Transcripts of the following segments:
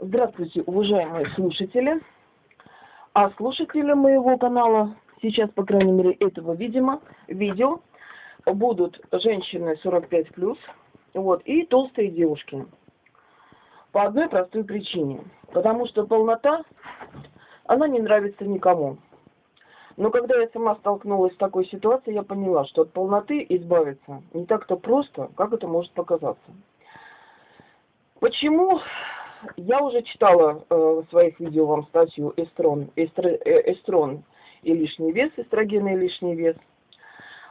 Здравствуйте, уважаемые слушатели. А слушатели моего канала, сейчас, по крайней мере, этого видимо, видео, будут женщины 45+, вот, и толстые девушки. По одной простой причине. Потому что полнота, она не нравится никому. Но когда я сама столкнулась с такой ситуацией, я поняла, что от полноты избавиться не так-то просто, как это может показаться. Почему я уже читала э, в своих видео вам статью эстрон, эстр, э, эстрон и лишний вес, эстрогены и лишний вес.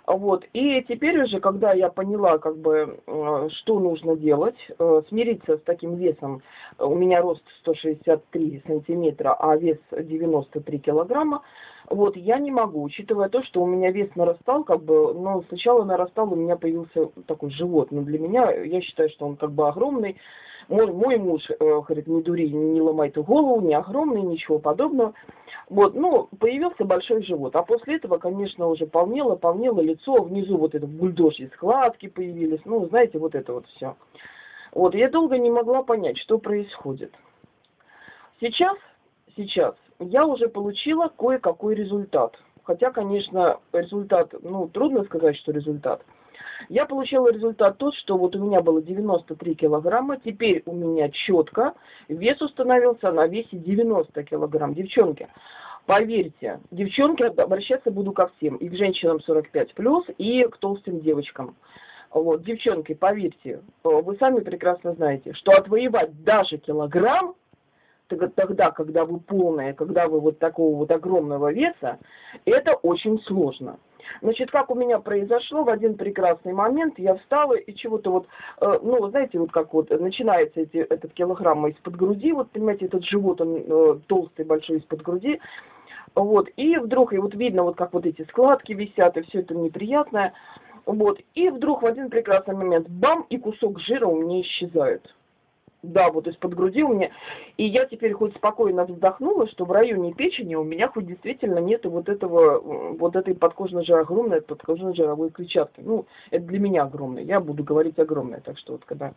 Вот. И теперь уже, когда я поняла, как бы, э, что нужно делать, смириться с таким весом, у меня рост 163 сантиметра, а вес 93 килограмма, вот, я не могу, учитывая то, что у меня вес нарастал, как бы, но сначала нарастал, у меня появился такой живот, но для меня, я считаю, что он как бы огромный, мой, мой муж э, говорит, не дури, не ломай ту голову, не огромный, ничего подобного. Вот, ну, появился большой живот. А после этого, конечно, уже полнело, полнело лицо, внизу вот это бульдожьи складки появились, ну, знаете, вот это вот все. Вот, я долго не могла понять, что происходит. Сейчас, сейчас я уже получила кое-какой результат. Хотя, конечно, результат, ну, трудно сказать, что результат – я получила результат тот, что вот у меня было 93 килограмма, теперь у меня четко вес установился на весе 90 килограмм. Девчонки, поверьте, девчонки, обращаться буду ко всем, и к женщинам 45 плюс, и к толстым девочкам. Вот, девчонки, поверьте, вы сами прекрасно знаете, что отвоевать даже килограмм тогда, когда вы полная, когда вы вот такого вот огромного веса, это очень сложно. Значит, как у меня произошло, в один прекрасный момент я встала и чего-то вот, э, ну, знаете, вот как вот начинается эти, этот килограмм из-под груди, вот, понимаете, этот живот, он э, толстый, большой из-под груди, вот, и вдруг, и вот видно, вот как вот эти складки висят, и все это неприятное, вот, и вдруг в один прекрасный момент, бам, и кусок жира у меня исчезает да, вот из-под груди у меня. И я теперь хоть спокойно вздохнула, что в районе печени у меня хоть действительно нету вот этого, вот этой подкожной жировой, огромной подкожной жировой клетчатки. Ну, это для меня огромное, я буду говорить огромное. Так что вот когда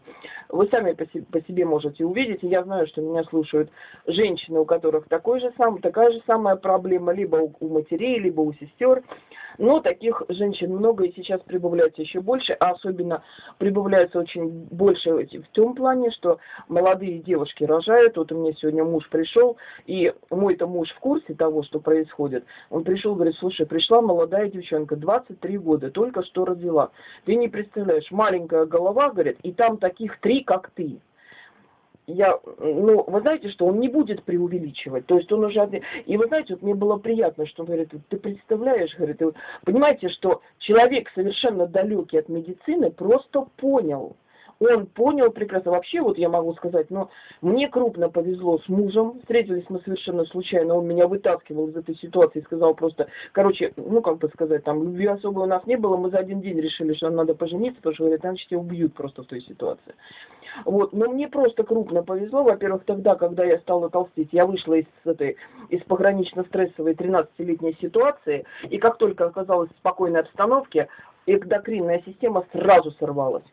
вы сами по себе, по себе можете увидеть, и я знаю, что меня слушают женщины, у которых такой же сам, такая же самая проблема, либо у, у матерей, либо у сестер. Но таких женщин много и сейчас прибавляется еще больше, а особенно прибавляется очень больше в том плане, что молодые девушки рожают. Вот у меня сегодня муж пришел, и мой-то муж в курсе того, что происходит. Он пришел, говорит, слушай, пришла молодая девчонка, 23 года, только что родила. Ты не представляешь, маленькая голова, говорит, и там таких три, как ты я, ну, вы знаете, что он не будет преувеличивать, то есть он уже, и вы знаете, вот мне было приятно, что он говорит, ты представляешь, говорит, понимаете, что человек совершенно далекий от медицины просто понял, он понял прекрасно. Вообще, вот я могу сказать, но мне крупно повезло с мужем. Встретились мы совершенно случайно. Он меня вытаскивал из этой ситуации и сказал просто, короче, ну, как бы сказать, там, любви особо у нас не было. Мы за один день решили, что нам надо пожениться, потому что, говорят, иначе тебя убьют просто в той ситуации. Вот, но мне просто крупно повезло. Во-первых, тогда, когда я стала толстеть, я вышла из этой, из погранично-стрессовой 13-летней ситуации, и как только оказалась в спокойной обстановке, эндокринная система сразу сорвалась.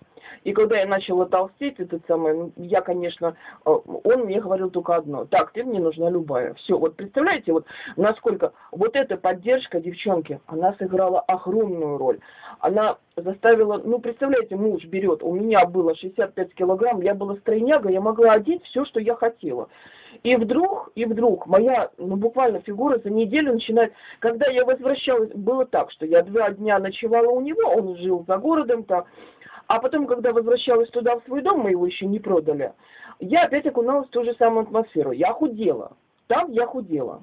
И когда я начала толстеть, этот самый, я, конечно, э, он мне говорил только одно. Так, ты мне нужна любая. Все, вот представляете, вот насколько вот эта поддержка девчонки, она сыграла огромную роль. Она заставила, ну, представляете, муж берет, у меня было 65 килограмм, я была стройняга, я могла одеть все, что я хотела. И вдруг, и вдруг моя, ну, буквально фигура за неделю начинает, когда я возвращалась, было так, что я два дня ночевала у него, он жил за городом-то, а потом, когда возвращалась туда, в свой дом, мы его еще не продали, я опять окуналась в ту же самую атмосферу. Я худела. Там я худела.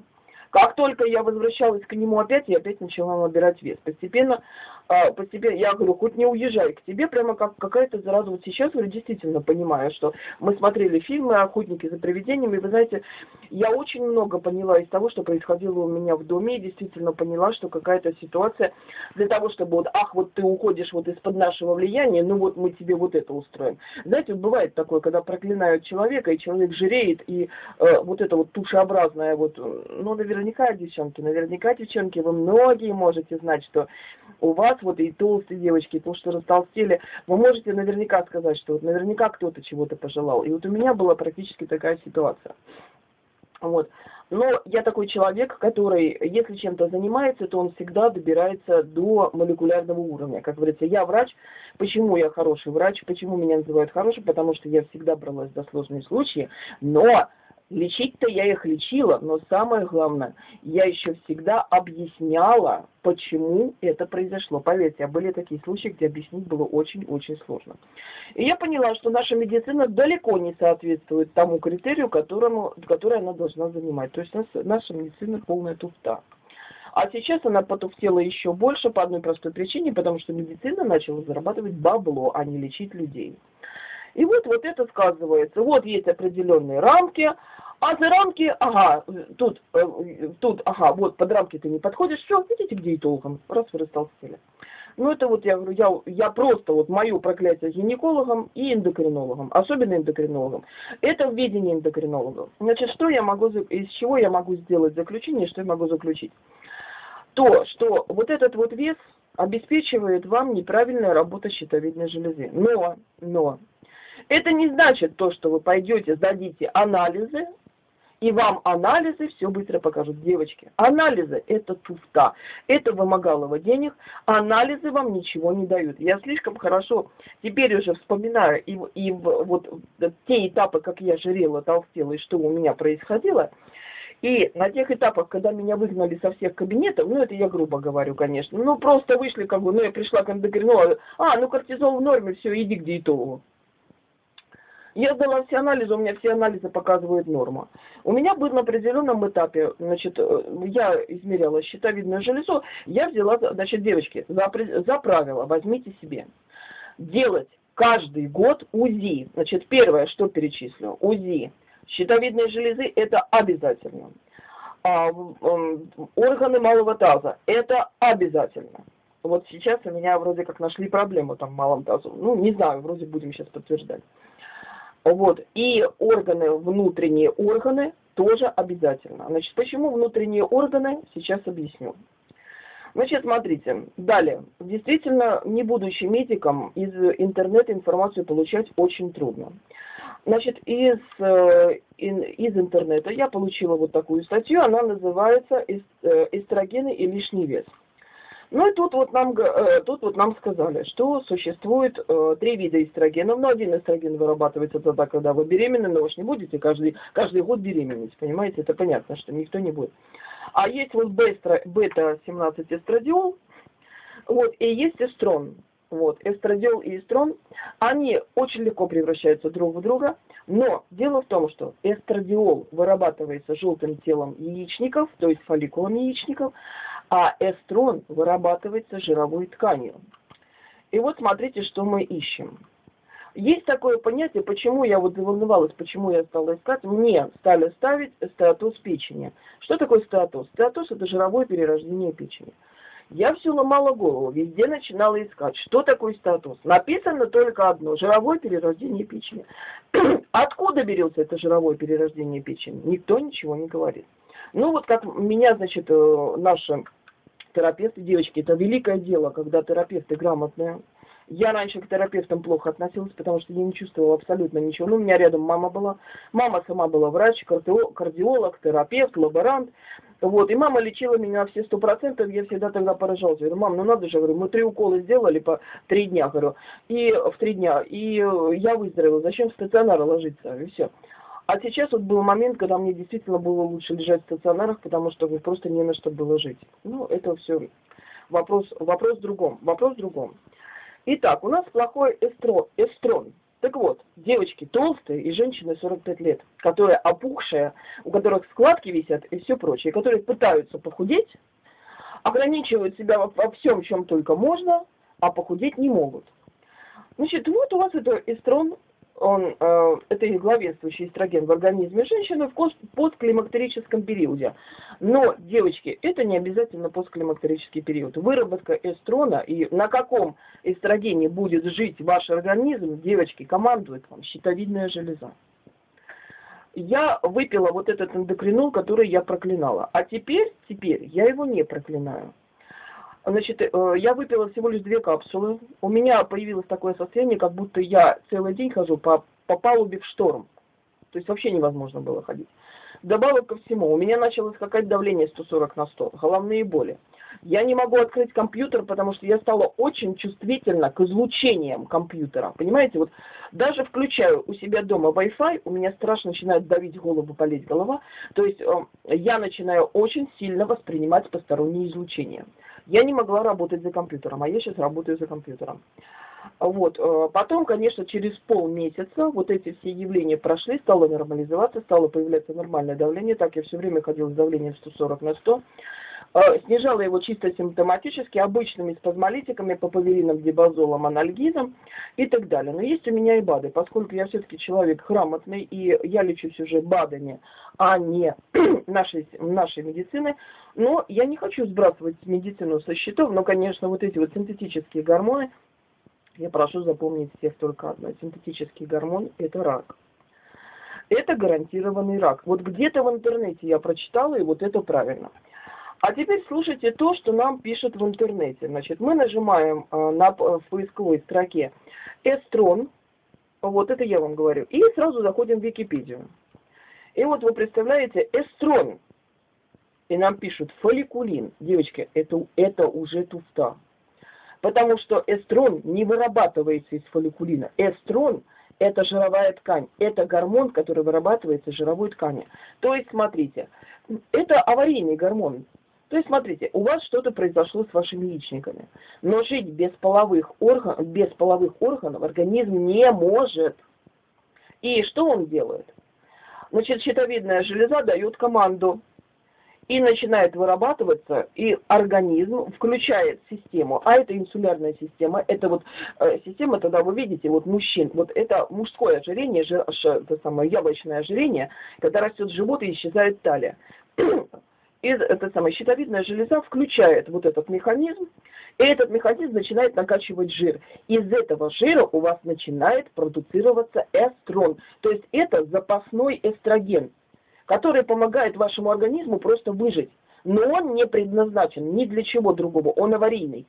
Как только я возвращалась к нему опять, я опять начала набирать вес. Постепенно а, постепенно, я говорю, хоть не уезжай к тебе, прямо как какая-то зараза. Вот сейчас, говорю, действительно понимаю, что мы смотрели фильмы «Охотники за привидениями», и вы знаете, я очень много поняла из того, что происходило у меня в доме, и действительно поняла, что какая-то ситуация для того, чтобы вот, ах, вот ты уходишь вот из-под нашего влияния, ну вот мы тебе вот это устроим. Знаете, бывает такое, когда проклинают человека, и человек жиреет, и э, вот это вот тушеобразное, вот, ну, наверняка, девчонки, наверняка, девчонки, вы многие можете знать, что у вас вот и толстые девочки, и то, что растолстели, вы можете наверняка сказать, что вот наверняка кто-то чего-то пожелал. И вот у меня была практически такая ситуация. Вот. Но я такой человек, который, если чем-то занимается, то он всегда добирается до молекулярного уровня. Как говорится, я врач. Почему я хороший врач? Почему меня называют хорошим? Потому что я всегда бралась за сложные случаи. Но Лечить-то я их лечила, но самое главное, я еще всегда объясняла, почему это произошло. Поверьте, а были такие случаи, где объяснить было очень-очень сложно. И я поняла, что наша медицина далеко не соответствует тому критерию, которому, который она должна занимать. То есть наша медицина полная туфта. А сейчас она потуфтела еще больше по одной простой причине, потому что медицина начала зарабатывать бабло, а не лечить людей. И вот, вот это сказывается. Вот есть определенные рамки, а за рамки, ага, тут, э, тут, ага, вот под рамки ты не подходишь, все, идите к диетологам, раз вы растолстели. Ну это вот я говорю, я, я просто вот мое проклятие гинекологом и эндокринологом, особенно эндокринологом. Это в видении эндокринологов. Значит, что я могу, из чего я могу сделать заключение, что я могу заключить? То, что вот этот вот вес обеспечивает вам неправильная работа щитовидной железы. Но, но, это не значит то, что вы пойдете, сдадите анализы, и вам анализы все быстро покажут. Девочки, анализы это туфта, это вымогалово денег, анализы вам ничего не дают. Я слишком хорошо теперь уже вспоминаю и, и вот те этапы, как я жирела, толстела и что у меня происходило, и на тех этапах, когда меня выгнали со всех кабинетов, ну это я грубо говорю, конечно, ну просто вышли как бы, ну я пришла к эндокринологу, а, ну кортизол в норме, все, иди к диетологу. Я сдала все анализы, у меня все анализы показывают норма. У меня был на определенном этапе, значит, э, я измеряла щитовидную железу, я взяла, значит, девочки, за, за правило, возьмите себе, делать каждый год УЗИ. Значит, первое, что перечислю, УЗИ щитовидной железы, это обязательно. А, органы малого таза, это обязательно. Вот сейчас у меня вроде как нашли проблему там в малом тазу. Ну, не знаю, вроде будем сейчас подтверждать. Вот. И органы, внутренние органы тоже обязательно. Значит, почему внутренние органы, сейчас объясню. Значит, смотрите, далее. Действительно, не будучи медиком, из интернета информацию получать очень трудно. Значит, из, э, из интернета я получила вот такую статью, она называется э, «Эстрогены и лишний вес». Ну и тут вот нам, э, тут вот нам сказали, что существует э, три вида эстрогенов. Ну, один эстроген вырабатывается тогда, когда вы беременны, но вы же не будете каждый, каждый год беременеть, понимаете? Это понятно, что никто не будет. А есть вот бета-17 эстрадиол, вот, и есть эстрон. Вот, эстрадиол и эстрон, они очень легко превращаются друг в друга, но дело в том, что эстрадиол вырабатывается желтым телом яичников, то есть фолликулом яичников, а эстрон вырабатывается жировой тканью. И вот смотрите, что мы ищем. Есть такое понятие, почему я вот заволновалась, почему я стала искать, мне стали ставить стеатоз печени. Что такое стеатоз? Стеатоз – это жировое перерождение печени. Я все ломала голову, везде начинала искать, что такое статус. Написано только одно – жировое перерождение печени. Откуда берется это жировое перерождение печени? Никто ничего не говорит. Ну вот как меня, значит, э, наши терапевты, девочки, это великое дело, когда терапевты грамотные. Я раньше к терапевтам плохо относилась, потому что я не чувствовала абсолютно ничего. Ну, у меня рядом мама была. Мама сама была врач, кардиолог, терапевт, лаборант. Вот, и мама лечила меня все сто процентов, я всегда тогда поражалась. Говорю, мам, ну надо же, говорю, мы три укола сделали по три дня, говорю, и в три дня, и я выздоровела, зачем в стационар ложиться, и все. А сейчас вот был момент, когда мне действительно было лучше лежать в стационарах, потому что просто не на что было жить. Ну, это все вопрос, вопрос в другом. Вопрос в другом. Итак, у нас плохой эстро, эстрон. Так вот, девочки толстые и женщины 45 лет, которые опухшие, у которых складки висят и все прочее, которые пытаются похудеть, ограничивают себя во, во всем, чем только можно, а похудеть не могут. Значит, вот у вас это эстрон он, э, это и главенствующий эстроген в организме женщины в постклимактерическом периоде. Но, девочки, это не обязательно постклимактерический период. Выработка эстрона и на каком эстрогене будет жить ваш организм, девочки, командует вам щитовидная железа. Я выпила вот этот эндокринол, который я проклинала. А теперь, теперь я его не проклинаю. Значит, э, я выпила всего лишь две капсулы. У меня появилось такое состояние, как будто я целый день хожу по, по палубе в шторм. То есть вообще невозможно было ходить. Добавок ко всему, у меня началось скакать давление 140 на 100, головные боли. Я не могу открыть компьютер, потому что я стала очень чувствительна к излучениям компьютера. Понимаете, вот даже включаю у себя дома Wi-Fi, у меня страшно начинает давить голову, болеть голова. То есть э, я начинаю очень сильно воспринимать посторонние излучения. Я не могла работать за компьютером, а я сейчас работаю за компьютером. Вот. Э, потом, конечно, через полмесяца вот эти все явления прошли, стало нормализоваться, стало появляться нормальное давление. Так я все время ходила с давлением 140 на 100. Э, снижала его чисто симптоматически, обычными спазмолитиками, папаверином, дибазолом, анальгизом и так далее. Но есть у меня и БАДы, поскольку я все-таки человек грамотный, и я лечусь уже БАДами, а не нашей, нашей медицины, но я не хочу сбрасывать медицину со счетов, но, конечно, вот эти вот синтетические гормоны, я прошу запомнить всех только одно. Синтетический гормон – это рак. Это гарантированный рак. Вот где-то в интернете я прочитала, и вот это правильно. А теперь слушайте то, что нам пишут в интернете. Значит, мы нажимаем э, на, в поисковой строке эстрон, вот это я вам говорю, и сразу заходим в Википедию. И вот вы представляете, эстрон, и нам пишут фолликулин. Девочки, это, это уже туфта. Потому что эстрон не вырабатывается из фолликулина. Эстрон – это жировая ткань. Это гормон, который вырабатывается из жировой ткани. То есть, смотрите, это аварийный гормон. То есть, смотрите, у вас что-то произошло с вашими яичниками. Но жить без половых, орган, без половых органов организм не может. И что он делает? Значит, щитовидная железа дает команду и начинает вырабатываться, и организм включает систему, а это инсулярная система, это вот э, система, тогда вы видите, вот мужчин, вот это мужское ожирение, жир, это самое яблочное ожирение, когда растет живот и исчезает талия. И эта самая щитовидная железа включает вот этот механизм, и этот механизм начинает накачивать жир. Из этого жира у вас начинает продуцироваться эстрон. То есть это запасной эстроген который помогает вашему организму просто выжить. Но он не предназначен ни для чего другого, он аварийный.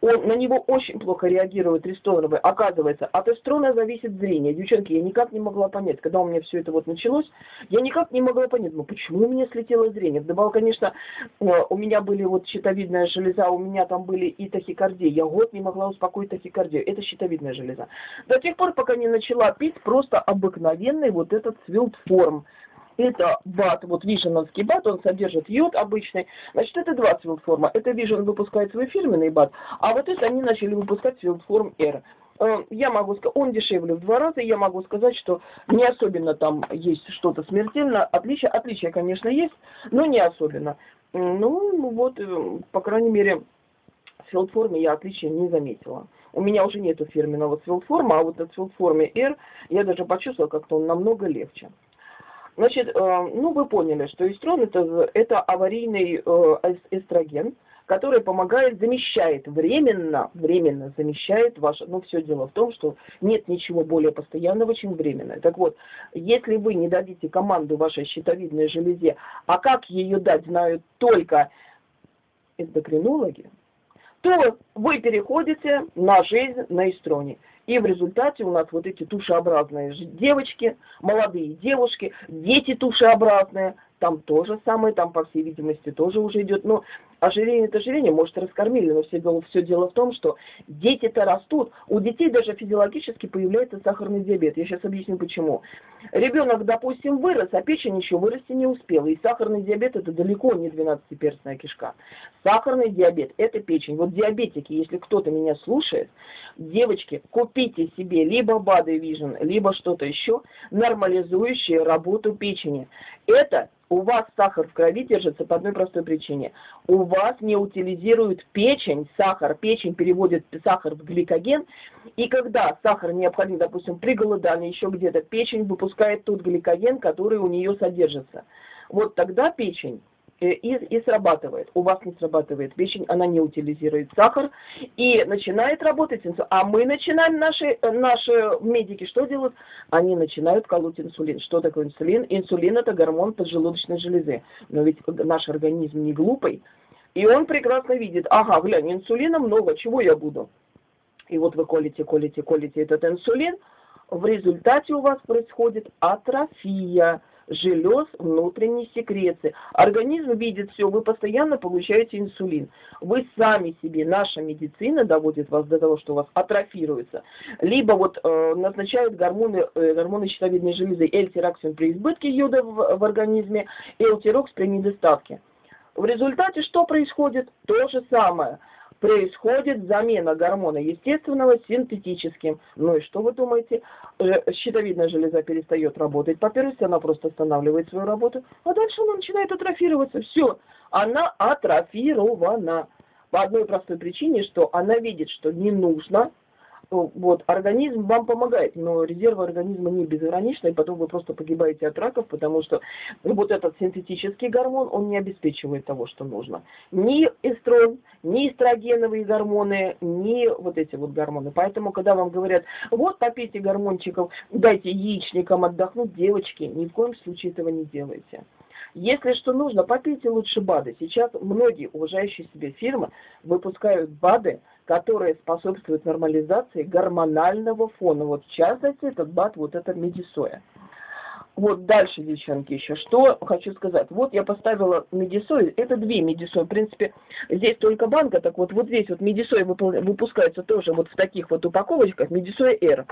Он, на него очень плохо реагирует рестоновый. Оказывается, от эстрона зависит зрение. Девчонки, я никак не могла понять, когда у меня все это вот началось, я никак не могла понять, ну почему у меня слетело зрение. Вдобавок, конечно, э, у меня были вот щитовидная железа, у меня там были и тахикардия. Я год не могла успокоить тахикардию. Это щитовидная железа. До тех пор, пока не начала пить просто обыкновенный вот этот свилтформ это бат, вот виженовский бат, он содержит йод обычный. Значит, это два свилдформа. Это Vision выпускает свой фирменный бат, а вот это они начали выпускать свилдформ R. Э, я могу сказать, он дешевле в два раза, я могу сказать, что не особенно там есть что-то смертельно. Отличия, отличия, конечно, есть, но не особенно. Ну, вот, э, по крайней мере, в филдформе я отличия не заметила. У меня уже нету фирменного свилдформа, а вот от филдформе R я даже почувствовала, как-то он намного легче. Значит, э, ну вы поняли, что эстрон это, это аварийный э, эстроген, который помогает, замещает временно, временно замещает ваше, ну все дело в том, что нет ничего более постоянного, чем временное. Так вот, если вы не дадите команду вашей щитовидной железе, а как ее дать, знают только эндокринологи, то вы переходите на жизнь на эстроне. И в результате у нас вот эти тушеобразные девочки, молодые девушки, дети тушеобразные, там тоже самое, там, по всей видимости, тоже уже идет. Но ожирение это ожирение, может, раскормили, но все дело, все дело в том, что дети-то растут, у детей даже физиологически появляется сахарный диабет. Я сейчас объясню почему. Ребенок, допустим, вырос, а печень еще вырасти не успела. И сахарный диабет это далеко не 12-перстная кишка. Сахарный диабет это печень. Вот диабетики, если кто-то меня слушает, девочки, купите себе либо Body Vision, либо что-то еще, нормализующее работу печени. Это у вас сахар в крови держится по одной простой причине. У вас не утилизирует печень, сахар, печень переводит сахар в гликоген, и когда сахар необходим, допустим, при голодании еще где-то, печень выпускает тот гликоген, который у нее содержится. Вот тогда печень Э, и, и срабатывает. У вас не срабатывает печень, она не утилизирует сахар и начинает работать инсулин. А мы начинаем, наши, наши медики что делают? Они начинают колоть инсулин. Что такое инсулин? Инсулин это гормон поджелудочной железы. Но ведь наш организм не глупый. И он прекрасно видит, ага, глянь, инсулина много, чего я буду? И вот вы колите, колите, колите этот инсулин, в результате у вас происходит атрофия желез внутренней секреции. Организм видит все, вы постоянно получаете инсулин. Вы сами себе, наша медицина доводит вас до того, что у вас атрофируется. Либо вот э, назначают гормоны, э, гормоны щитовидной железы эльтираксин при избытке йода в, в организме, элтирокс при недостатке. В результате что происходит? То же самое – происходит замена гормона естественного синтетическим. Ну и что вы думаете? Щитовидная железа перестает работать. По первости, она просто останавливает свою работу, а дальше она начинает атрофироваться. Все, она атрофирована. По одной простой причине, что она видит, что не нужно вот, организм вам помогает, но резервы организма не безграничны, и потом вы просто погибаете от раков, потому что вот этот синтетический гормон, он не обеспечивает того, что нужно. Ни эстрон, ни эстрогеновые гормоны, ни вот эти вот гормоны. Поэтому, когда вам говорят, вот попейте гормончиков, дайте яичникам отдохнуть, девочки, ни в коем случае этого не делайте. Если что нужно, попейте лучше БАДы. Сейчас многие уважающие себе фирмы выпускают БАДы, которые способствуют нормализации гормонального фона. Вот в частности, этот БАД, вот это медисоя. Вот дальше, девчонки, еще что хочу сказать. Вот я поставила медисой, это две медисои. В принципе, здесь только банка, так вот вот здесь вот медисой выпускается тоже вот в таких вот упаковочках, медисоя R,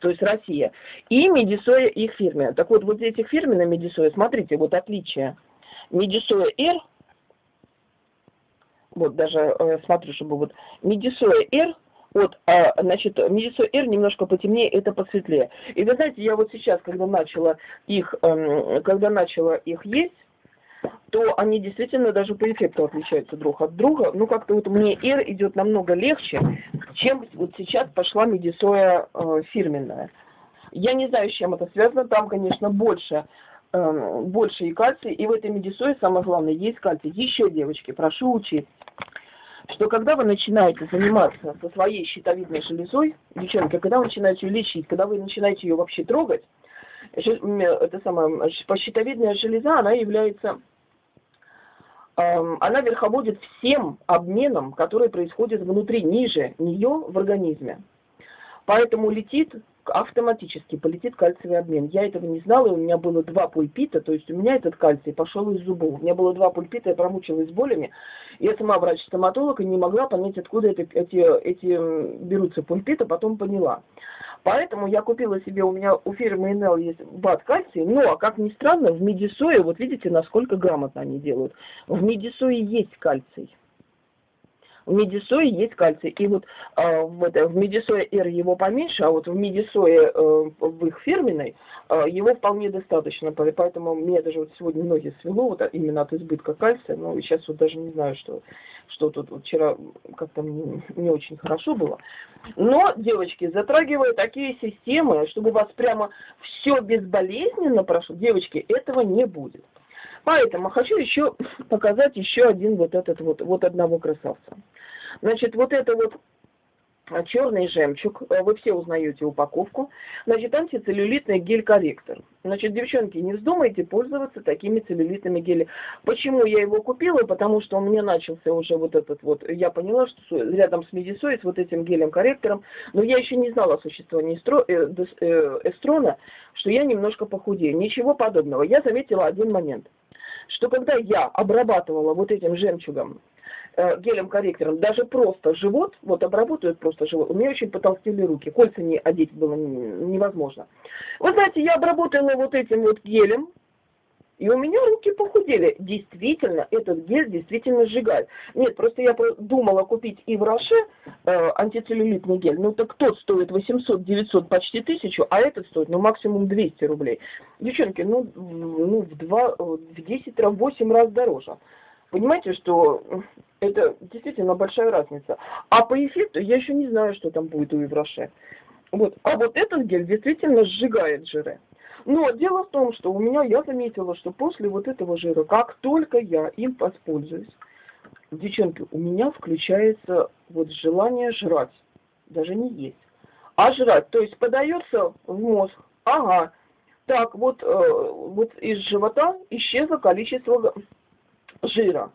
то есть Россия, и медисоя их фирме. Так вот, вот этих фирменных медисоя, смотрите, вот отличие. Медисоя R – вот даже э, смотрю, чтобы вот Медисоя R, вот, а, значит, Медисоя R немножко потемнее, это посветлее. И вы знаете, я вот сейчас, когда начала их, э, когда начала их есть, то они действительно даже по эффекту отличаются друг от друга. Ну, как-то вот мне R идет намного легче, чем вот сейчас пошла медисоя э, фирменная. Я не знаю, с чем это связано. Там, конечно, больше э, больше и кальций, и в этой медисое самое главное есть кальций. Еще, девочки, прошу учить, что когда вы начинаете заниматься со своей щитовидной железой, девчонки, когда вы начинаете ее лечить, когда вы начинаете ее вообще трогать, это самое, щитовидная железа, она является, она верховодит всем обменом, который происходит внутри, ниже нее в организме. Поэтому летит автоматически полетит кальциевый обмен. Я этого не знала, у меня было два пульпита, то есть у меня этот кальций пошел из зубов. У меня было два пульпита, я промучилась болями. Я сама врач-стоматолог и не могла понять, откуда это, эти, эти берутся пульпиты, потом поняла. Поэтому я купила себе, у меня у фирмы НЛ есть бат кальций, но, как ни странно, в медисое, вот видите, насколько грамотно они делают, в медисое есть кальций в медисое есть кальций. И вот э, в, это, в медисое R его поменьше, а вот в медисое э, в их фирменной э, его вполне достаточно. Поэтому мне даже вот сегодня ноги свело вот именно от избытка кальция. Ну, сейчас вот даже не знаю, что, что тут вот вчера как-то не, не очень хорошо было. Но, девочки, затрагивая такие системы, чтобы у вас прямо все безболезненно прошло, девочки, этого не будет. Поэтому хочу еще показать еще один вот этот вот, вот одного красавца. Значит, вот это вот черный жемчуг, э, вы все узнаете упаковку, значит, антицеллюлитный гель-корректор. Значит, девчонки, не вздумайте пользоваться такими целлюлитными гелями. Почему я его купила? Потому что у меня начался уже вот этот вот, я поняла, что рядом с Медисой, с вот этим гелем-корректором, но я еще не знала о существовании э, э, эстрона, что я немножко похудею. Ничего подобного. Я заметила один момент – что когда я обрабатывала вот этим жемчугом, гелем-корректором, даже просто живот, вот обработают просто живот, у меня очень потолстели руки, кольца не одеть было невозможно. Вы знаете, я обработала вот этим вот гелем, и у меня руки похудели. Действительно, этот гель действительно сжигает. Нет, просто я думала купить и в Роше э, антицеллюлитный гель. Ну так тот стоит 800, 900, почти 1000, а этот стоит ну максимум 200 рублей. Девчонки, ну, ну в, 2, в 10 раз, 8 раз дороже. Понимаете, что это действительно большая разница. А по эффекту я еще не знаю, что там будет у Евроше. Вот. А вот этот гель действительно сжигает жиры. Но дело в том, что у меня, я заметила, что после вот этого жира, как только я им воспользуюсь, девчонки, у меня включается вот желание жрать, даже не есть, а жрать. То есть подается в мозг, ага, так, вот, э, вот из живота исчезло количество жира.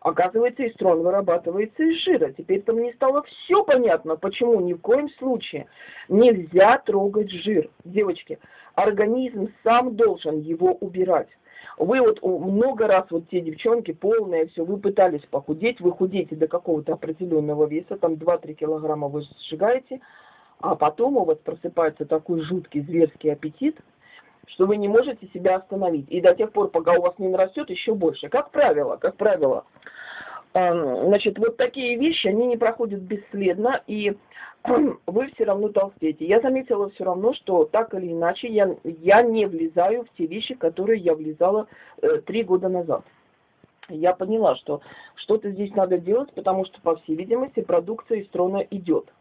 Оказывается, эстрон вырабатывается из жира. Теперь-то мне стало все понятно, почему ни в коем случае нельзя трогать жир. Девочки, организм сам должен его убирать. Вы вот много раз, вот те девчонки полные, все, вы пытались похудеть, вы худеете до какого-то определенного веса, там 2-3 килограмма вы сжигаете, а потом у вас просыпается такой жуткий зверский аппетит, что вы не можете себя остановить. И до тех пор, пока у вас не нарастет, еще больше. Как правило, как правило, значит, вот такие вещи, они не проходят бесследно, и вы все равно толстеете. Я заметила все равно, что так или иначе я, я не влезаю в те вещи, которые я влезала э, три года назад. Я поняла, что что-то здесь надо делать, потому что, по всей видимости, продукция из трона идет.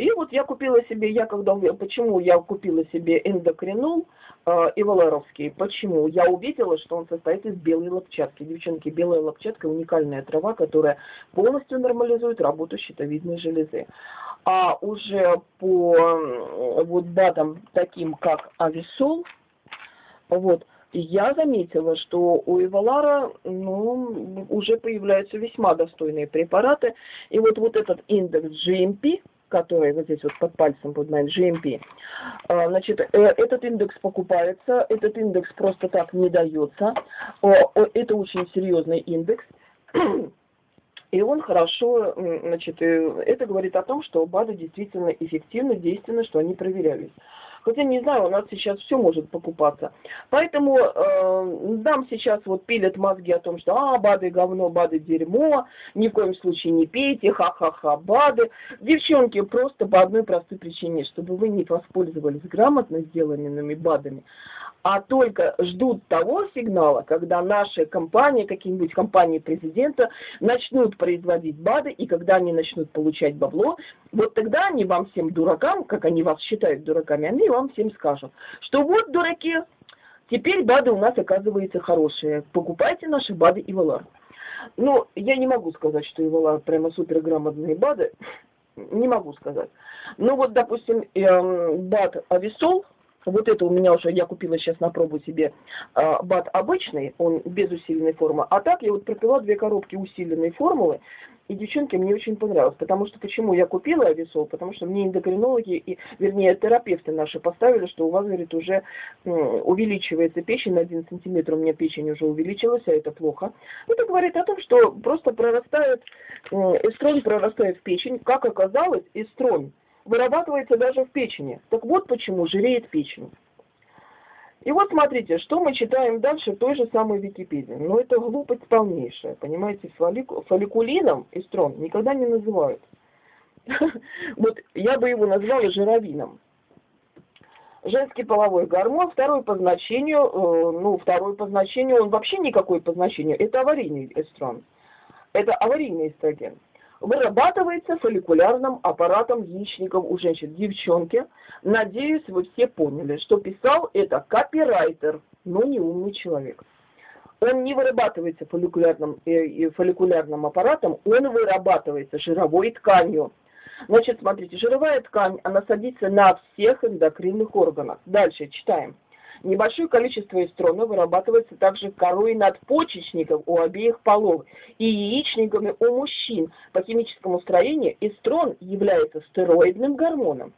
И вот я купила себе, я когда, почему я купила себе эндокринол э, иваларовский, почему? Я увидела, что он состоит из белой лопчатки. Девчонки, белая лопчатка уникальная трава, которая полностью нормализует работу щитовидной железы. А уже по вот БАДам, таким как ависол, вот, я заметила, что у Эвалара ну, уже появляются весьма достойные препараты. И вот, вот этот индекс GMP, который вот здесь вот под пальцем под моим GMP. А, значит, э, этот индекс покупается, этот индекс просто так не дается. Это очень серьезный индекс. И он хорошо, значит, э, это говорит о том, что БАДы действительно эффективны, действенны, что они проверялись. Хотя, не знаю, у нас сейчас все может покупаться. Поэтому э, нам сейчас вот пилят мозги о том, что а, БАДы говно, БАДы дерьмо, ни в коем случае не пейте, ха-ха-ха, БАДы. Девчонки, просто по одной простой причине, чтобы вы не воспользовались грамотно сделанными БАДами, а только ждут того сигнала, когда наши компании, какие-нибудь компании президента, начнут производить БАДы, и когда они начнут получать бабло, вот тогда они вам всем дуракам, как они вас считают дураками, они вам всем скажут, что вот, дураки, теперь БАДы у нас оказывается хорошие, покупайте наши БАДы и ВЛАР. Ну, я не могу сказать, что ИВЛАР прямо суперграмотные БАДы, не могу сказать. Ну вот, допустим, эм, БАД Ависол – вот это у меня уже, я купила сейчас на пробу себе э, бат обычный, он без усиленной формы. А так я вот пропила две коробки усиленной формулы, и девчонки мне очень понравилось. Потому что, почему я купила ависол? Потому что мне эндокринологи, и, вернее, терапевты наши поставили, что у вас, говорит, уже э, увеличивается печень на 1 сантиметр, у меня печень уже увеличилась, а это плохо. Это говорит о том, что просто прорастает, э, эстрон прорастает в печень. Как оказалось, эстрон вырабатывается даже в печени. Так вот почему жиреет печень. И вот смотрите, что мы читаем дальше в той же самой Википедии. Но это глупость полнейшая, понимаете, фоллику, фолликулином эстрон никогда не называют. Вот я бы его назвала жировином. Женский половой гормон, второй по значению, э, ну, второй по значению, он вообще никакой по значению, это аварийный эстрон. Это аварийный эстроген вырабатывается фолликулярным аппаратом яичников у женщин. Девчонки, надеюсь, вы все поняли, что писал это копирайтер, но не умный человек. Он не вырабатывается фолликулярным, э, фолликулярным аппаратом, он вырабатывается жировой тканью. Значит, смотрите, жировая ткань, она садится на всех эндокринных органах. Дальше читаем. Небольшое количество эстрона вырабатывается также корой надпочечников у обеих полов и яичниками у мужчин. По химическому строению эстрон является стероидным гормоном.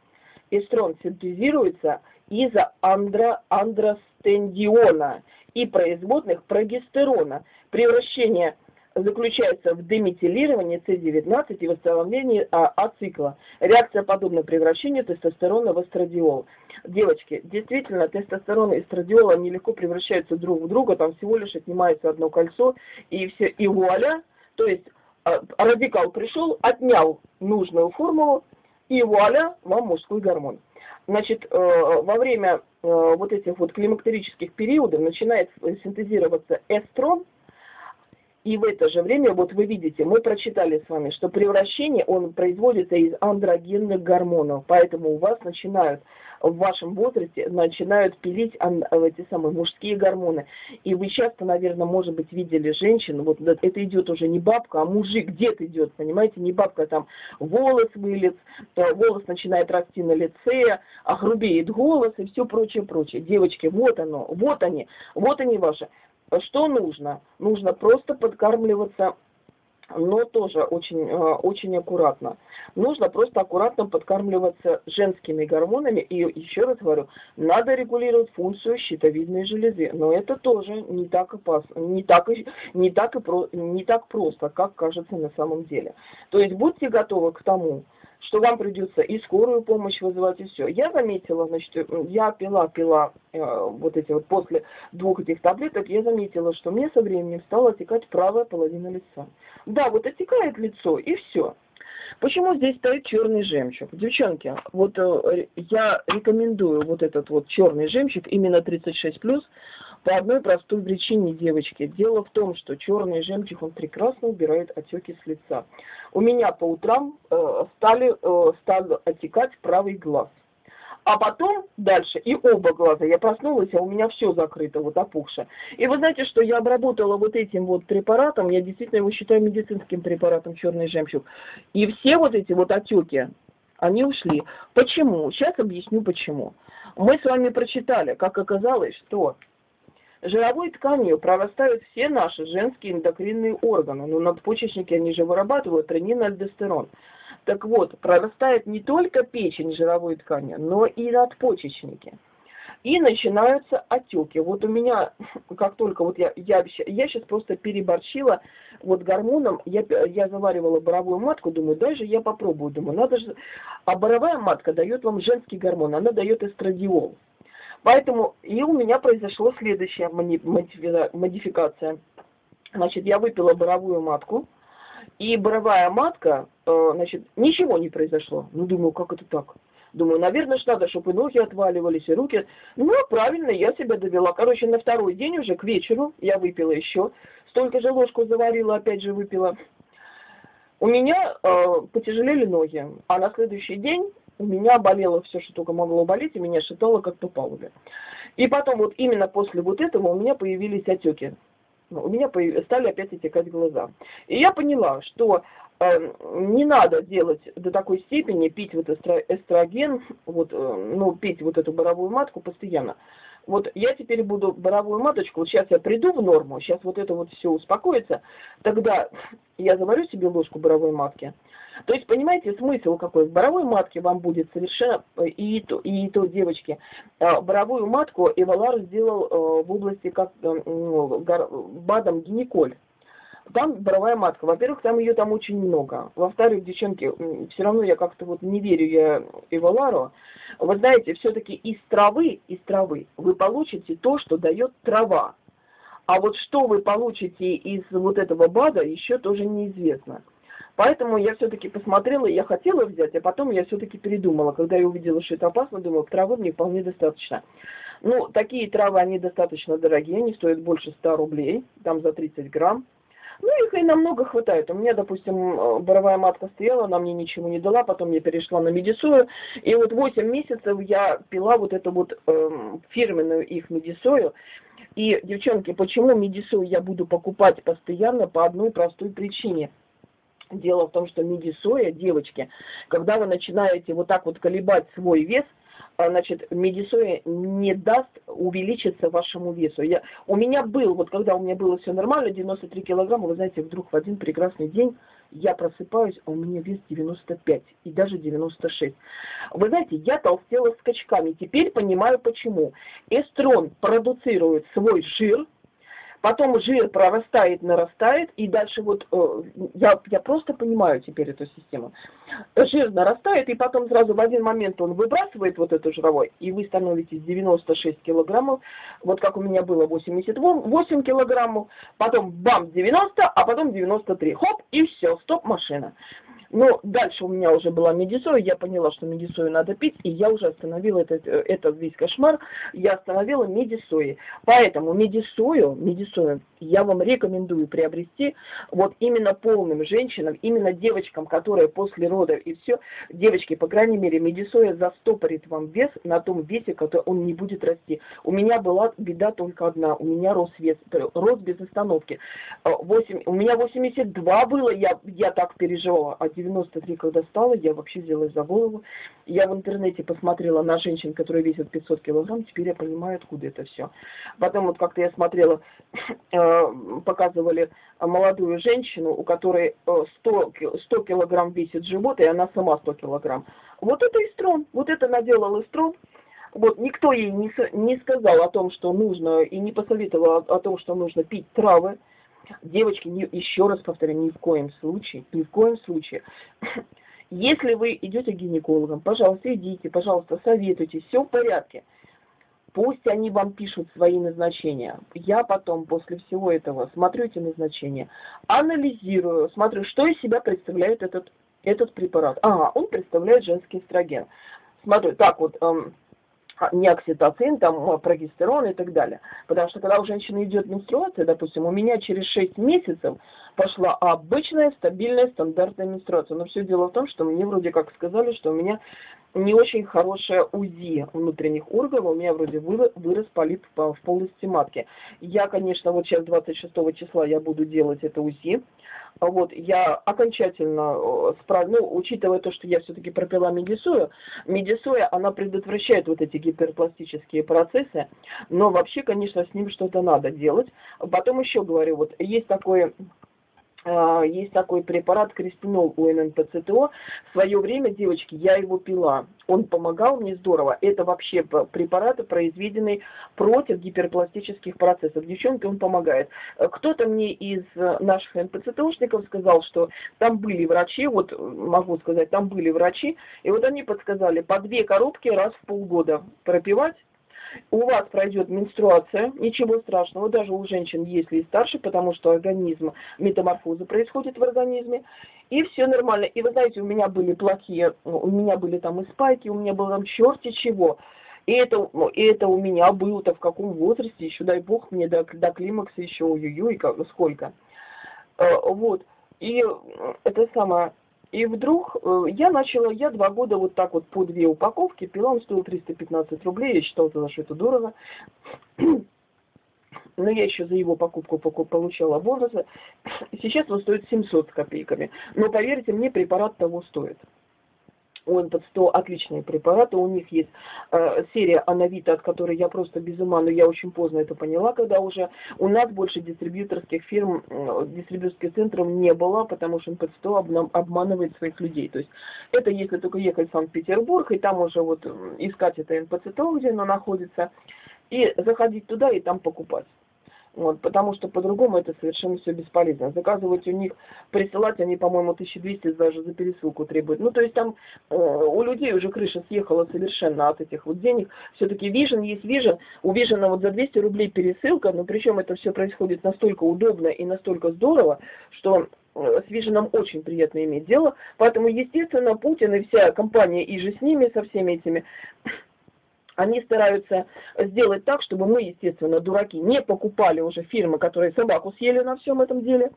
Эстрон синтезируется из андро андростендиона и производных прогестерона. Превращение заключается в деметилировании С19 и восстановлении а, ацикла. Реакция подобна превращению тестостерона в эстрадиол. Девочки, действительно, тестостерон и эстрадиол, они легко превращаются друг в друга, там всего лишь отнимается одно кольцо, и все, и вуаля, то есть а, радикал пришел, отнял нужную формулу, и вуаля, вам мужской гормон. Значит, э, во время э, вот этих вот климактерических периодов начинает синтезироваться эстрон, и в это же время, вот вы видите, мы прочитали с вами, что превращение, он производится из андрогенных гормонов, поэтому у вас начинают в вашем возрасте начинают пилить эти самые мужские гормоны. И вы часто, наверное, может быть, видели женщин, вот это идет уже не бабка, а мужик где-то идет, понимаете, не бабка, там волос вылез, волос начинает расти на лице, огрубеет голос и все прочее, прочее. Девочки, вот оно, вот они, вот они ваши. Что нужно? Нужно просто подкармливаться но тоже очень, э, очень аккуратно. Нужно просто аккуратно подкармливаться женскими гормонами. И еще раз говорю, надо регулировать функцию щитовидной железы. Но это тоже не так опасно, не так, не так, и про, не так просто, как кажется на самом деле. То есть будьте готовы к тому, что вам придется и скорую помощь вызывать, и все. Я заметила, значит, я пила, пила э, вот эти вот, после двух этих таблеток, я заметила, что мне со временем стала отекать правая половина лица. Да, вот отекает лицо, и все. Почему здесь стоит черный жемчуг? Девчонки, вот э, я рекомендую вот этот вот черный жемчуг, именно 36+, по одной простой причине, девочки. Дело в том, что черный жемчуг, он прекрасно убирает отеки с лица. У меня по утрам э, стали, э, стал отекать правый глаз. А потом дальше и оба глаза. Я проснулась, а у меня все закрыто, вот опухшее. И вы знаете, что я обработала вот этим вот препаратом, я действительно его считаю медицинским препаратом черный жемчуг. И все вот эти вот отеки, они ушли. Почему? Сейчас объясню почему. Мы с вами прочитали, как оказалось, что Жировой тканью прорастают все наши женские эндокринные органы. Ну, надпочечники, они же вырабатывают ренин альдостерон. Так вот, прорастает не только печень жировой ткани, но и надпочечники. И начинаются отеки. Вот у меня, как только вот я, я, я сейчас просто переборщила вот гормоном, я, я заваривала боровую матку, думаю, даже я попробую, думаю, надо же. А боровая матка дает вам женский гормон, она дает эстрадиол. Поэтому и у меня произошло следующая модификация. Значит, я выпила боровую матку, и боровая матка, э, значит, ничего не произошло. Ну, думаю, как это так? Думаю, наверное, ж надо, чтобы и ноги отваливались, и руки. Ну, правильно, я себя довела. Короче, на второй день уже к вечеру я выпила еще. Столько же ложку заварила, опять же выпила. У меня э, потяжелели ноги. А на следующий день у меня болело все, что только могло болеть, и меня шатало как по палубе. И потом вот именно после вот этого у меня появились отеки. Ну, у меня стали опять отекать глаза. И я поняла, что э, не надо делать до такой степени, пить вот эстроген, вот, э, ну, пить вот эту боровую матку постоянно. Вот я теперь буду боровую маточку, вот сейчас я приду в норму, сейчас вот это вот все успокоится, тогда я заварю себе ложку боровой матки, то есть, понимаете, смысл какой? В боровой матке вам будет совершенно, э, и то, и то девочки, э, боровую матку Эвалар сделал э, в области как ну, БАДом гинеколь. Там боровая матка. Во-первых, там ее там очень много. Во-вторых, девчонки, все равно я как-то вот не верю я Эвалару. Вы знаете, все-таки из травы, из травы вы получите то, что дает трава. А вот что вы получите из вот этого БАДа, еще тоже неизвестно. Поэтому я все-таки посмотрела, я хотела взять, а потом я все-таки передумала. Когда я увидела, что это опасно, думала, травы мне вполне достаточно. Ну, такие травы, они достаточно дорогие, они стоят больше 100 рублей, там за 30 грамм. Ну, их и намного хватает. У меня, допустим, боровая матка стояла, она мне ничего не дала, потом я перешла на медисою. И вот 8 месяцев я пила вот эту вот э, фирменную их медисою. И, девчонки, почему медисою я буду покупать постоянно по одной простой причине – Дело в том, что медисоя, девочки, когда вы начинаете вот так вот колебать свой вес, значит, медисоя не даст увеличиться вашему весу. Я, у меня был, вот когда у меня было все нормально, 93 килограмма, вы знаете, вдруг в один прекрасный день я просыпаюсь, а у меня вес 95 и даже 96. Вы знаете, я толстела скачками. Теперь понимаю почему. Эстрон продуцирует свой жир, потом жир прорастает, нарастает, и дальше вот, э, я, я просто понимаю теперь эту систему. Жир нарастает, и потом сразу в один момент он выбрасывает вот эту жировой, и вы становитесь 96 килограммов, вот как у меня было 88 килограммов, потом бам, 90, а потом 93, хоп, и все, стоп, машина. Но дальше у меня уже была медисоя, я поняла, что медисою надо пить, и я уже остановила этот, э, этот весь кошмар, я остановила медисои. Поэтому медисою, медисою я вам рекомендую приобрести вот именно полным женщинам, именно девочкам, которые после родов и все, девочки, по крайней мере, медисоя застопорит вам вес на том весе, который он не будет расти. У меня была беда только одна, у меня рос вес, рос без остановки. 8, э, у меня 82 было, я, я так переживала, а 93, когда стала, я вообще взялась за голову. Я в интернете посмотрела на женщин, которые весят 500 килограмм, теперь я понимаю, откуда это все. Потом вот как-то я смотрела, э, показывали молодую женщину, у которой 100, э, 100 килограмм весит живот, и она сама 100 килограмм. Вот это эстрон, вот это наделал эстрон. Вот никто ей не, не сказал о том, что нужно, и не посоветовал о, о том, что нужно пить травы. Девочки, еще раз повторяю, ни в коем случае, ни в коем случае. Если вы идете к гинекологам, пожалуйста, идите, пожалуйста, советуйтесь, все в порядке. Пусть они вам пишут свои назначения. Я потом, после всего этого, смотрю эти назначения, анализирую, смотрю, что из себя представляет этот, этот препарат. Ага, он представляет женский эстроген. Смотрю, так вот, эм, не окситоцин, там, а, прогестерон и так далее. Потому что когда у женщины идет менструация, допустим, у меня через 6 месяцев пошла обычная, стабильная, стандартная менструация. Но все дело в том, что мне вроде как сказали, что у меня не очень хорошее УЗИ внутренних органов, у меня вроде вырос полип в полости матки. Я, конечно, вот сейчас 26 числа я буду делать это УЗИ, вот, я окончательно, э, справ... ну, учитывая то, что я все-таки пропила медисою, медисоя, она предотвращает вот эти гиперпластические процессы, но вообще, конечно, с ним что-то надо делать. Потом еще говорю, вот есть такой есть такой препарат кристинол у ННПЦТО. В свое время, девочки, я его пила. Он помогал мне здорово. Это вообще препарат, произведенный против гиперпластических процессов. Девчонки, он помогает. Кто-то мне из наших НПЦТОшников сказал, что там были врачи, вот могу сказать, там были врачи, и вот они подсказали по две коробки раз в полгода пропивать у вас пройдет менструация, ничего страшного, даже у женщин, если и старше, потому что организм, метаморфоза происходит в организме, и все нормально. И вы знаете, у меня были плохие, у меня были там и спайки, у меня было там черти чего. И это, и это у меня было-то в каком возрасте, еще дай бог мне до, до климакса еще, ой-ой-ой, сколько. Э, вот. И это самое, и вдруг э, я начала, я два года вот так вот по две упаковки пила, он стоил 315 рублей, я считала тогда, что это дорого. Но я еще за его покупку получала бонусы. Сейчас он стоит 700 с копейками. Но поверьте мне, препарат того стоит у НП-100 отличные препараты, у них есть э, серия Анавита, от которой я просто без ума, но я очень поздно это поняла, когда уже у нас больше дистрибьюторских фирм, э, дистрибьюторских центров не было, потому что НП-100 обна- обманывает своих людей. То есть это если только ехать в Санкт-Петербург, и там уже вот искать это НП-100, где оно находится, и заходить туда и там покупать. Вот, потому что по-другому это совершенно все бесполезно. Заказывать у них, присылать они, по-моему, 1200 даже за пересылку требуют. Ну, то есть там э, у людей уже крыша съехала совершенно от этих вот денег. Все-таки Vision есть Vision. У Vision вот за 200 рублей пересылка, но причем это все происходит настолько удобно и настолько здорово, что э, с Vision очень приятно иметь дело. Поэтому, естественно, Путин и вся компания и же с ними, со всеми этими они стараются сделать так, чтобы мы, естественно, дураки, не покупали уже фирмы, которые собаку съели на всем этом деле,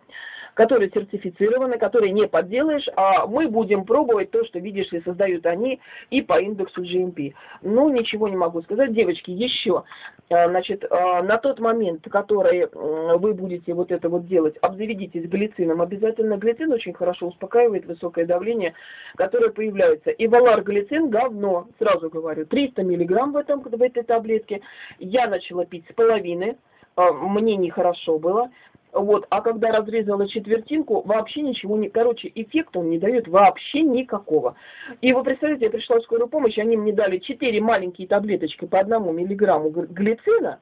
которые сертифицированы, которые не подделаешь, а мы будем пробовать то, что, видишь ли, создают они и по индексу GMP. Ну, ничего не могу сказать. Девочки, еще, а, значит, а, на тот момент, который вы будете вот это вот делать, обзаведитесь глицином. Обязательно глицин очень хорошо успокаивает высокое давление, которое появляется. И валар глицин говно, сразу говорю, 300 миллиграмм в, этом, в этой таблетке. Я начала пить с половины, а, мне нехорошо было. Вот, а когда разрезала четвертинку, вообще ничего не... Короче, эффекта он не дает вообще никакого. И вы представляете, я пришла в скорую помощь, они мне дали 4 маленькие таблеточки по одному миллиграмму глицина.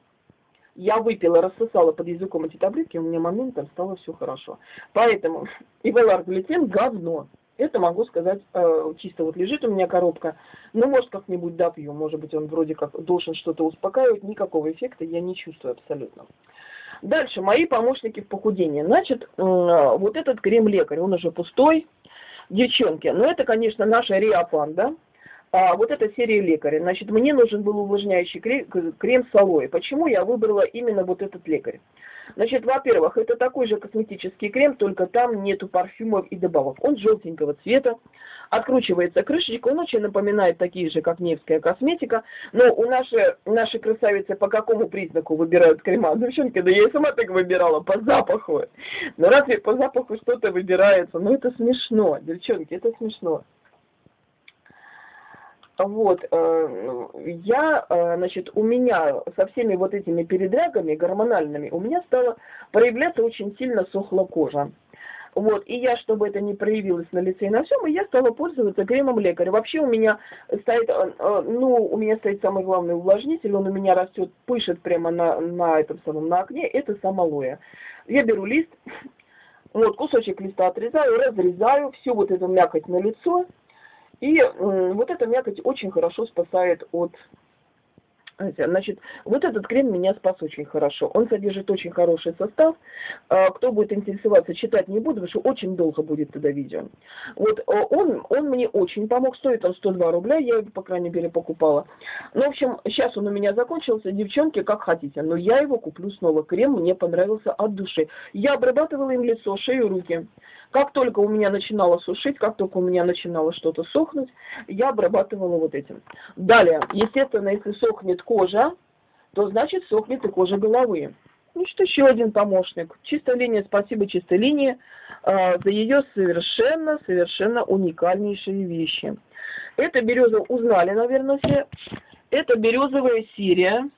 Я выпила, рассосала под языком эти таблетки, у меня моментом стало все хорошо. Поэтому ивелар глицин говно. Это могу сказать, э, чисто вот лежит у меня коробка. Ну, может, как-нибудь допью. Может быть, он вроде как должен что-то успокаивать. Никакого эффекта я не чувствую абсолютно. Дальше, мои помощники в похудении. Значит, вот этот крем-лекарь, он уже пустой. Девчонки, ну это, конечно, наша Риапан, да? А, вот эта серия лекаря. Значит, мне нужен был увлажняющий крем с алоэ. Почему я выбрала именно вот этот лекарь? Значит, во-первых, это такой же косметический крем, только там нету парфюмов и добавок. Он желтенького цвета, откручивается крышечка, он очень напоминает такие же, как Невская косметика. Но у нашей, нашей красавицы по какому признаку выбирают крема? Девчонки, да я и сама так выбирала, по запаху. Но разве по запаху что-то выбирается? Ну это смешно, девчонки, это смешно. Вот, э, я, э, значит, у меня со всеми вот этими передрягами гормональными, у меня стала проявляться очень сильно сохла кожа. Вот, и я, чтобы это не проявилось на лице и на всем, я стала пользоваться кремом лекаря. Вообще у меня стоит, э, ну, у меня стоит самый главный увлажнитель, он у меня растет, пышет прямо на, на этом самом, на окне, это сам алоэ. Я беру лист, вот, кусочек листа отрезаю, разрезаю, всю вот эту мякоть на лицо, и вот эта мякоть очень хорошо спасает от Значит, вот этот крем меня спас очень хорошо. Он содержит очень хороший состав. А, кто будет интересоваться, читать не буду, потому что очень долго будет туда видео. Вот а, он, он мне очень помог. Стоит он 102 рубля, я его, по крайней мере, покупала. Ну, в общем, сейчас он у меня закончился. Девчонки, как хотите. Но я его куплю снова. Крем мне понравился от души. Я обрабатывала им лицо, шею, руки. Как только у меня начинало сушить, как только у меня начинало что-то сохнуть, я обрабатывала вот этим. Далее, естественно, если сохнет кожа, то значит сохнет и кожа головы. Ну что еще один помощник. Чистая линия, спасибо чистой линии э, за ее совершенно, совершенно уникальнейшие вещи. Это береза узнали, наверное, все. Это березовая серия.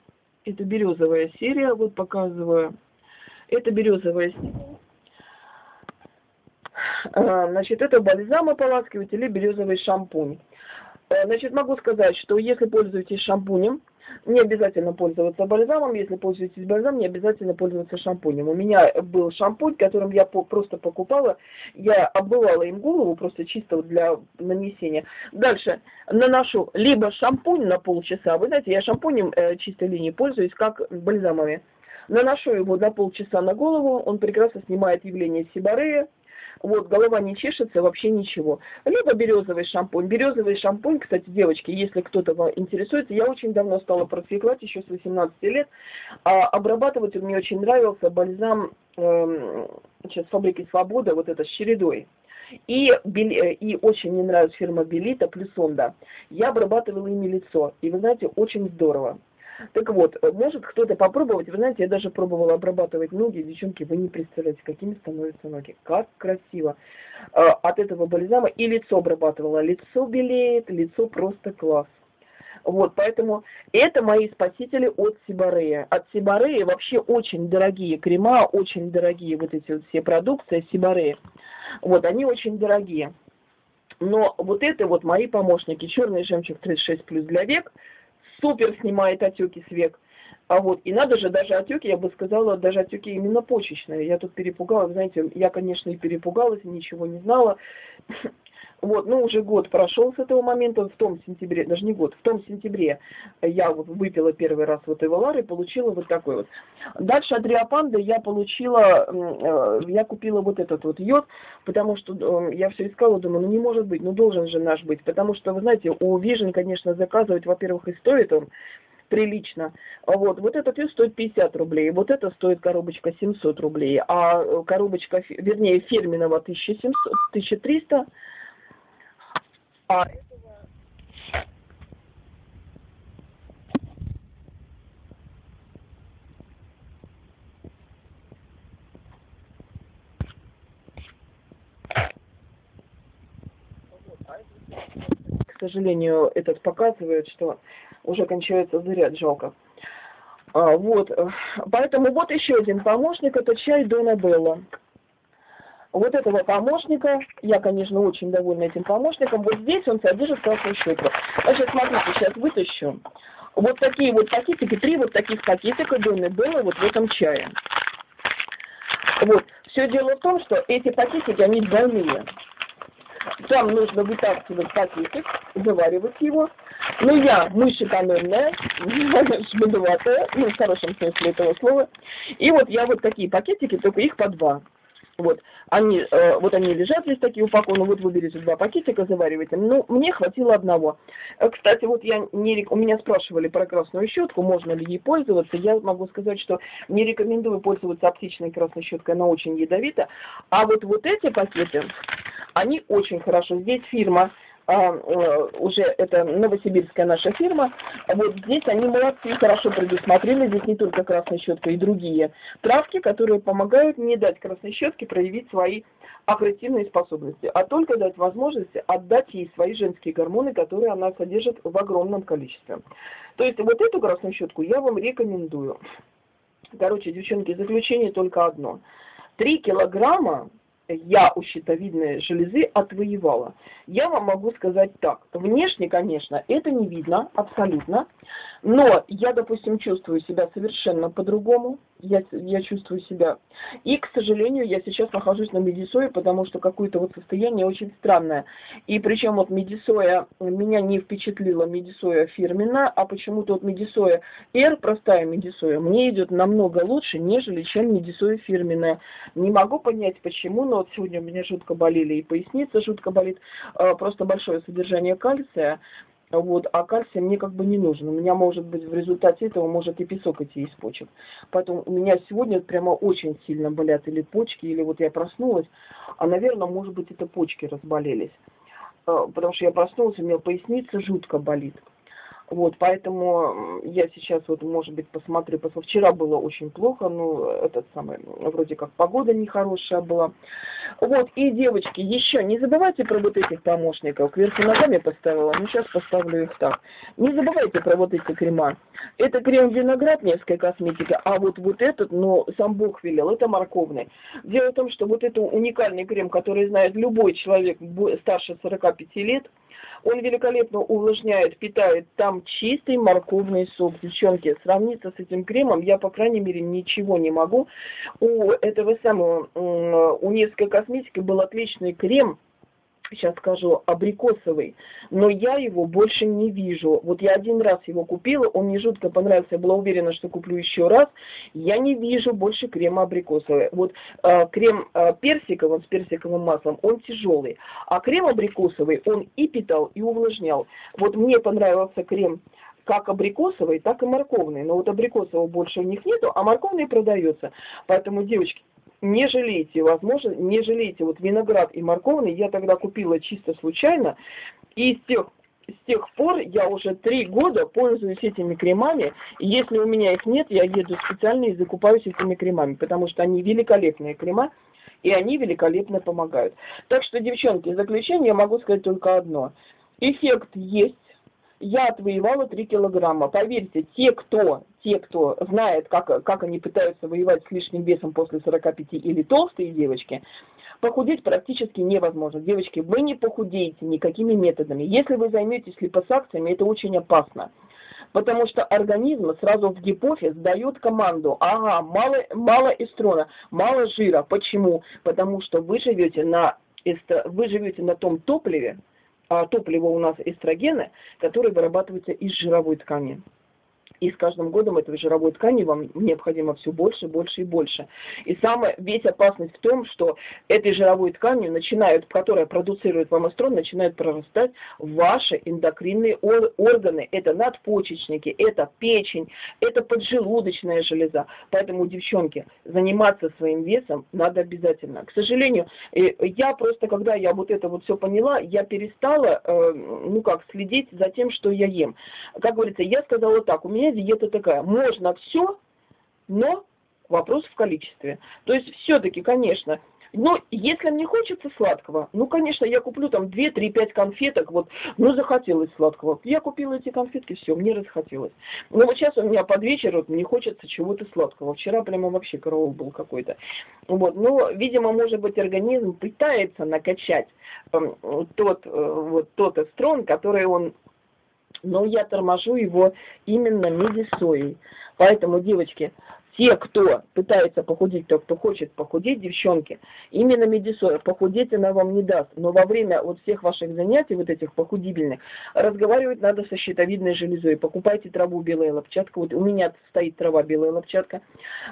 Это березовая серия, вот показываю. Это березовая серия. А, значит, это бальзам ополаскиватель или березовый шампунь. А, значит, могу сказать, что если пользуетесь шампунем, не обязательно пользоваться бальзамом. Если пользуетесь бальзамом, не обязательно пользоваться шампунем. У меня был шампунь, которым я по просто покупала. Я обмывала им голову просто чисто для нанесения. Дальше наношу либо шампунь на полчаса. Вы знаете, я шампунем э, чистой линии пользуюсь, как бальзамами. Наношу его на полчаса на голову. Он прекрасно снимает явление сибарея вот, голова не чешется, вообще ничего. Либо березовый шампунь. Березовый шампунь, кстати, девочки, если кто-то интересуется, я очень давно стала практиковать, еще с 18 лет. А обрабатывать мне очень нравился бальзам э, сейчас фабрики Свобода, вот это с чередой. И, и очень мне нравится фирма Белита плюс Онда. Я обрабатывала ими лицо. И вы знаете, очень здорово. Так вот, может кто-то попробовать, вы знаете, я даже пробовала обрабатывать ноги, девчонки, вы не представляете, какими становятся ноги, как красиво. А, от этого бальзама и лицо обрабатывала, лицо белеет, лицо просто класс. Вот, поэтому это мои спасители от Сибарея. От Сибарея вообще очень дорогие крема, очень дорогие вот эти вот все продукции Сибарея. Вот, они очень дорогие. Но вот это вот мои помощники. Черный жемчуг 36 плюс для век – супер снимает отеки с век. А вот, и надо же, даже отеки, я бы сказала, даже отеки именно почечные. Я тут перепугалась, знаете, я, конечно, и перепугалась, ничего не знала. Вот, ну, уже год прошел с этого момента, в том сентябре, даже не год, в том сентябре я вот выпила первый раз вот Эвалар и получила вот такой вот. Дальше от Риопанды я получила, э, я купила вот этот вот йод, потому что э, я все искала, думаю, ну не может быть, ну должен же наш быть, потому что, вы знаете, у Vision, конечно, заказывать, во-первых, и стоит он, прилично. Вот, вот этот йод стоит 50 рублей, вот это стоит коробочка 700 рублей, а коробочка, вернее, фирменного 1700, 1300 а к сожалению, этот показывает, что уже кончается заряд, жалко. А, вот, поэтому вот еще один помощник, это чай Дона Белла вот этого помощника, я, конечно, очень довольна этим помощником, вот здесь он содержит красную щеку. Значит, смотрите, сейчас вытащу. Вот такие вот пакетики, три вот таких пакетика Донны было вот в этом чае. Вот. Все дело в том, что эти пакетики, они двойные. Там нужно вытаскивать пакетик, заваривать его. Но я мышь экономная, шмедоватая, ну, в хорошем смысле этого слова. И вот я вот такие пакетики, только их по два. Вот они, э, вот они лежат здесь такие упакованы, вот вы берете два пакетика, завариваете. Ну, мне хватило одного. Э, кстати, вот я не, у меня спрашивали про красную щетку, можно ли ей пользоваться. Я могу сказать, что не рекомендую пользоваться оптичной красной щеткой, она очень ядовита. А вот, вот эти пакеты, они очень хорошо. Здесь фирма а, э, уже это новосибирская наша фирма, вот здесь они молодцы, хорошо предусмотрели, здесь не только красная щетка и другие травки, которые помогают не дать красной щетке проявить свои агрессивные способности, а только дать возможность отдать ей свои женские гормоны, которые она содержит в огромном количестве. То есть вот эту красную щетку я вам рекомендую. Короче, девчонки, заключение только одно. Три килограмма я у щитовидной железы отвоевала. Я вам могу сказать так. Внешне, конечно, это не видно абсолютно, но я, допустим, чувствую себя совершенно по-другому я, я чувствую себя. И, к сожалению, я сейчас нахожусь на медисое, потому что какое-то вот состояние очень странное. И причем вот медисоя, меня не впечатлила медисоя фирменная, а почему-то вот медисоя R, простая медисоя, мне идет намного лучше, нежели чем медисоя фирменная. Не могу понять почему, но вот сегодня у меня жутко болели и поясница жутко болит, а, просто большое содержание кальция. Вот, а кальций мне как бы не нужен. У меня может быть в результате этого может и песок идти из почек. Поэтому у меня сегодня прямо очень сильно болят или почки, или вот я проснулась, а, наверное, может быть, это почки разболелись. А, потому что я проснулась, у меня поясница жутко болит. Вот, поэтому я сейчас вот, может быть, посмотрю, посмотрю. Вчера было очень плохо, ну, этот самый, вроде как погода нехорошая была. Вот, и, девочки, еще не забывайте про вот этих помощников. Кверху ногами поставила, ну, сейчас поставлю их так. Не забывайте про вот эти крема. Это крем виноград, несколько косметика, а вот, вот этот, ну, сам Бог велел, это морковный. Дело в том, что вот это уникальный крем, который знает любой человек старше 45 лет, он великолепно увлажняет, питает. Там чистый морковный сок. Девчонки, сравниться с этим кремом я, по крайней мере, ничего не могу. У этого самого, у несколько косметики был отличный крем, сейчас скажу, абрикосовый, но я его больше не вижу. Вот я один раз его купила, он мне жутко понравился, я была уверена, что куплю еще раз. Я не вижу больше крема абрикосовый. Вот э, крем э, персиковый с персиковым маслом, он тяжелый, а крем абрикосовый, он и питал, и увлажнял. Вот мне понравился крем как абрикосовый, так и морковный. Но вот абрикосового больше у них нету, а морковный продается. Поэтому, девочки, не жалейте, возможно, не жалейте. Вот виноград и морковный я тогда купила чисто случайно, и с тех с тех пор я уже три года пользуюсь этими кремами, и если у меня их нет, я еду специально и закупаюсь этими кремами, потому что они великолепные крема, и они великолепно помогают. Так что, девчонки, в заключение я могу сказать только одно. Эффект есть, я отвоевала 3 килограмма. Поверьте, те, кто, те, кто знает, как, как они пытаются воевать с лишним весом после 45 или толстые девочки, похудеть практически невозможно. Девочки, вы не похудеете никакими методами. Если вы займетесь липосакциями, это очень опасно. Потому что организм сразу в гипофиз дает команду, ага, мало, мало эстрона, мало жира. Почему? Потому что вы живете на, вы живете на том топливе, а топливо у нас эстрогены, которые вырабатываются из жировой ткани. И с каждым годом этой жировой ткани вам необходимо все больше, больше и больше. И самая весь опасность в том, что этой жировой тканью начинают, которая продуцирует вам эстрон, начинают прорастать ваши эндокринные органы. Это надпочечники, это печень, это поджелудочная железа. Поэтому, девчонки, заниматься своим весом надо обязательно. К сожалению, э, я просто, когда я вот это вот все поняла, я перестала, э, ну как, следить за тем, что я ем. Как говорится, я сказала так, у меня меня диета такая. Можно все, но вопрос в количестве. То есть все-таки, конечно, но если мне хочется сладкого, ну, конечно, я куплю там 2, 3, 5 конфеток, вот, ну, захотелось сладкого. Я купила эти конфетки, все, мне расхотелось. Но вот сейчас у меня под вечер, вот, мне хочется чего-то сладкого. Вчера прямо вообще караул был какой-то. Вот, но, видимо, может быть, организм пытается накачать э, тот, э, вот, тот эстрон, который он но я торможу его именно медисоей. Поэтому, девочки, те, кто пытается похудеть, то, кто хочет похудеть, девчонки, именно медисоя, похудеть она вам не даст. Но во время вот всех ваших занятий, вот этих похудибельных, разговаривать надо со щитовидной железой. Покупайте траву белая лопчатка. Вот у меня стоит трава белая лопчатка.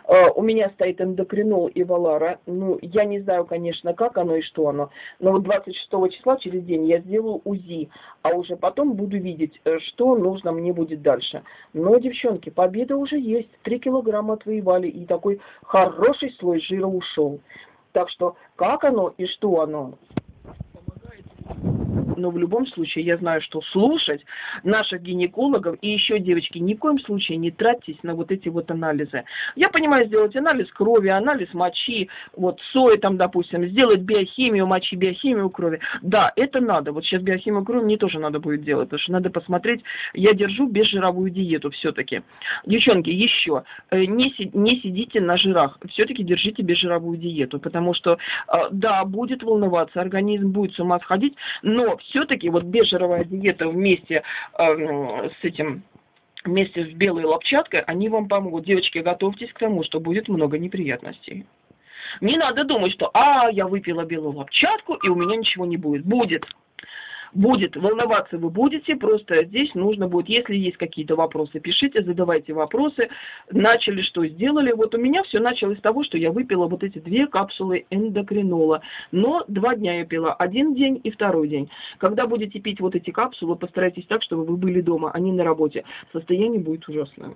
Uh, у меня стоит эндокринол и валара. Ну, я не знаю, конечно, как оно и что оно. Но вот 26 числа через день я сделаю УЗИ. А уже потом буду видеть, э, что нужно мне будет дальше. Но, девчонки, победа уже есть. 3 килограмма отвоевали, и такой хороший слой жира ушел. Так что, как оно и что оно, но в любом случае я знаю, что слушать наших гинекологов и еще, девочки, ни в коем случае не тратьтесь на вот эти вот анализы. Я понимаю, сделать анализ крови, анализ мочи, вот сои там, допустим, сделать биохимию мочи, биохимию крови. Да, это надо. Вот сейчас биохимию крови мне тоже надо будет делать, потому что надо посмотреть, я держу безжировую диету все-таки. Девчонки, еще, э, не, не сидите на жирах, все-таки держите безжировую диету, потому что, э, да, будет волноваться, организм будет с ума сходить, но все-таки вот бежеровая диета вместе э, с этим вместе с белой лопчаткой, они вам помогут. Девочки, готовьтесь к тому, что будет много неприятностей. Не надо думать, что «а, я выпила белую лопчатку, и у меня ничего не будет». Будет будет, волноваться вы будете, просто здесь нужно будет, если есть какие-то вопросы, пишите, задавайте вопросы. Начали, что сделали. Вот у меня все началось с того, что я выпила вот эти две капсулы эндокринола. Но два дня я пила, один день и второй день. Когда будете пить вот эти капсулы, постарайтесь так, чтобы вы были дома, а не на работе. Состояние будет ужасное.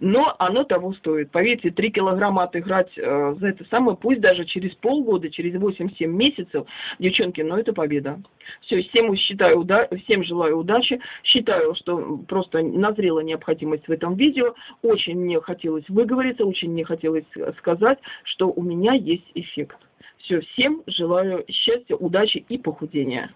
Но оно того стоит. Поверьте, 3 килограмма отыграть э, за это самое, пусть даже через полгода, через 8-7 месяцев, девчонки, но это победа. Все, всем считаю, уда всем желаю удачи, считаю, что просто назрела необходимость в этом видео, очень мне хотелось выговориться, очень мне хотелось сказать, что у меня есть эффект. Все, всем желаю счастья, удачи и похудения.